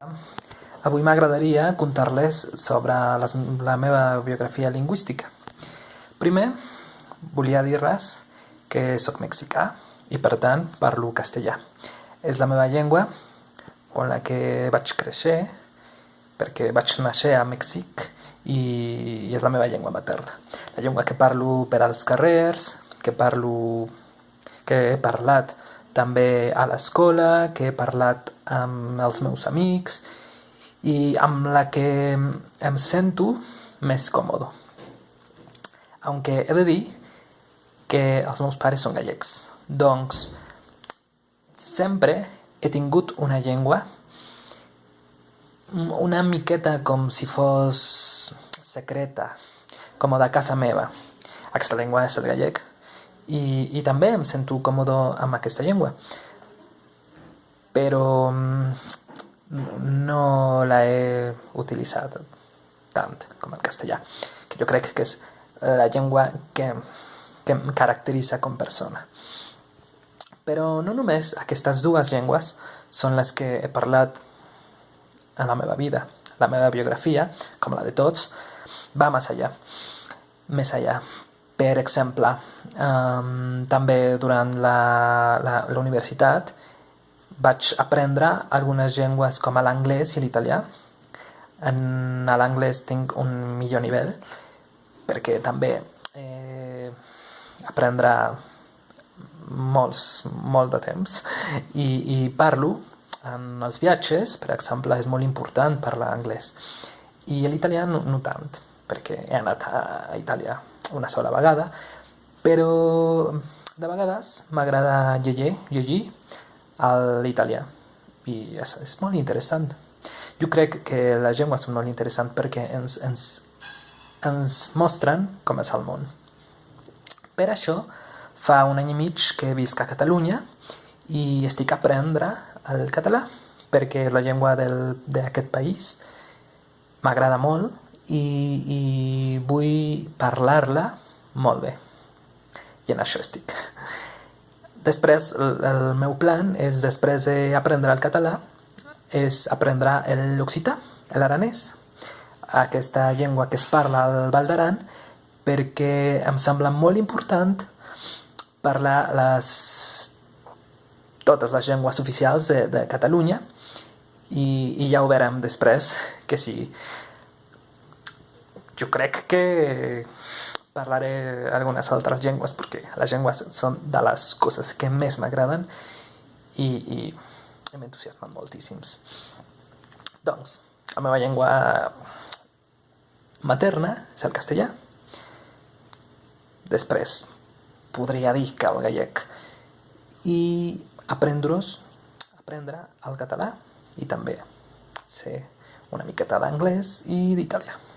Avui m'agradaria contar-les sobre les, la meva biografia lingüística. Primer, volia dir-les que sóc mexicà i per tant parlo castellà. És la meva llengua amb la que vaig créixer perquè vaig néixer a Mèxic i, és la meva llengua materna. La llengua que parlo per als carrers, que parlo que he parlat també a l'escola, que he parlat amb els meus amics i amb la que em sento més còmode. Aunque he de dir que els meus pares són gallecs. Doncs sempre he tingut una llengua una miqueta com si fos secreta, com de casa meva. Aquesta llengua és el gallec i, i també em sento còmode amb aquesta llengua. Però no la he utilitzat tant com el castellà, que jo crec que és la llengua que, que em caracteritza com persona. Però no només aquestes dues llengües són les que he parlat en la meva vida. La meva biografia, com la de tots, va més allà. Més allà. Per exemple, um, també durant la, la, la universitat vaig aprendre algunes llengües com l'anglès i l'italià. En l'anglès tinc un millor nivell perquè també eh, aprendre molts, molt de temps. I, i parlo en els viatges, per exemple, és molt important parlar anglès. I l'italià no, no tant, perquè he anat a Itàlia una sola vegada, però de vegades m'agrada llegir, llegir a l'italià i és, és molt interessant. Jo crec que les llengües són molt interessants perquè ens, ens, ens mostren com és el món. Per això, fa un any i mig que visc a Catalunya i estic a aprendre el català perquè és la llengua d'aquest país, m'agrada molt i, i vull parlar-la molt bé. I en això estic. Després, el, el meu plan és, després d'aprendre el català, és aprendre l'occità, l'aranès, aquesta llengua que es parla al Val d'Aran, perquè em sembla molt important parlar les, totes les llengües oficials de, de Catalunya i, i ja ho veurem després que sí. Jo crec que parlaré algunes altres llengües perquè les llengües són de les coses que més m'agraden i, i m'entusiasmen moltíssims. Doncs, la meva llengua materna és el castellà. Després podria dir que el gallec i aprendre-os, aprendre el català i també ser una miqueta d'anglès i d'italià.